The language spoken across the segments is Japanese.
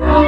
Oh.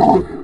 you